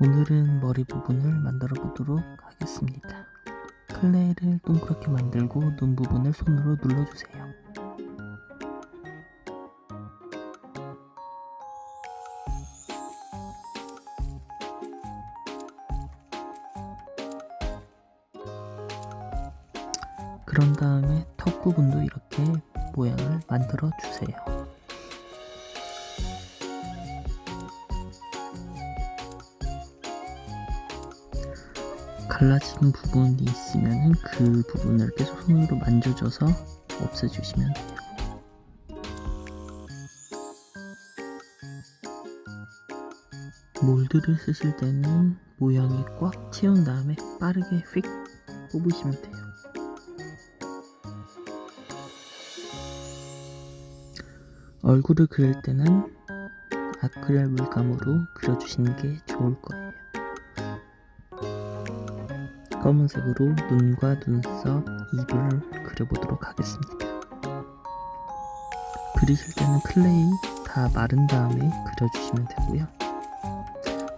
오늘은 머리 부분을 만들어 보도록 하겠습니다. 클레이를 동그랗게 만들고 눈 부분을 손으로 눌러주세요. 그런 다음에 턱 부분도 이렇게 모양을 만들어 주세요. 갈라진 부분이 있으면 그 부분을 계속 손으로 만져줘서 없애주시면 돼요. 몰드를 쓰실 때는 모양이 꽉 채운 다음에 빠르게 휙 뽑으시면 돼요. 얼굴을 그릴 때는 아크릴 물감으로 그려주시는 게 좋을 거예요. 검은색으로 눈과 눈썹, 입을 그려보도록 하겠습니다. 그리실 때는 클레이 다 마른 다음에 그려주시면 되고요.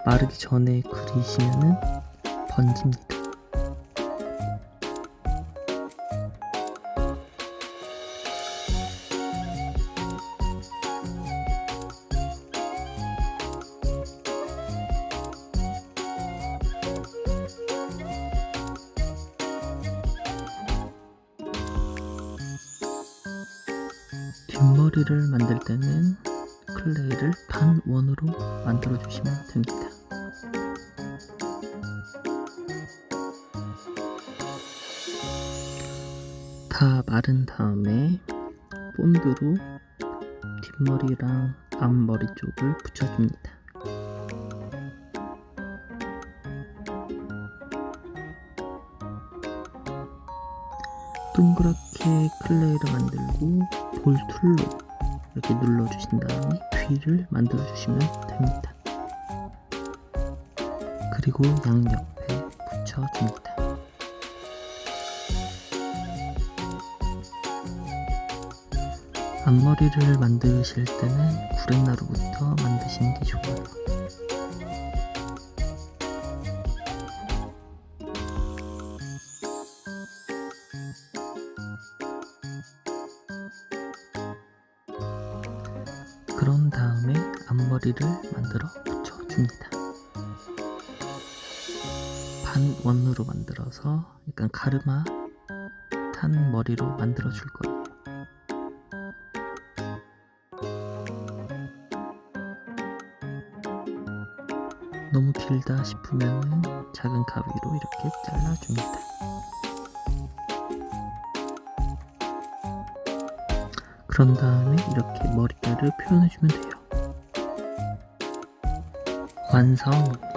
마르기 전에 그리시면은 번집니다. 뒷머리를 만들 때는 클레이를 반 원으로 만들어 주시면 됩니다. 다 마른 다음에 본드로 뒷머리랑 앞머리 쪽을 붙여줍니다. 동그랗게 클레이를 만들고 볼툴로 이렇게 눌러주신 다음에 귀를 만들어 주시면 됩니다. 그리고 양옆에 붙여줍니다. 앞머리를 만드실 때는 구렛나루부터 만드시는 게 좋아요. 앞머리를 만들어 붙여줍니다. 반 원으로 만들어서 약간 가르마 탄 머리로 만들어 줄 거예요. 너무 길다 싶으면 작은 가위로 이렇게 잘라줍니다. 그런 다음에 이렇게 머리카락을 표현해주면 돼요. 완성입니다.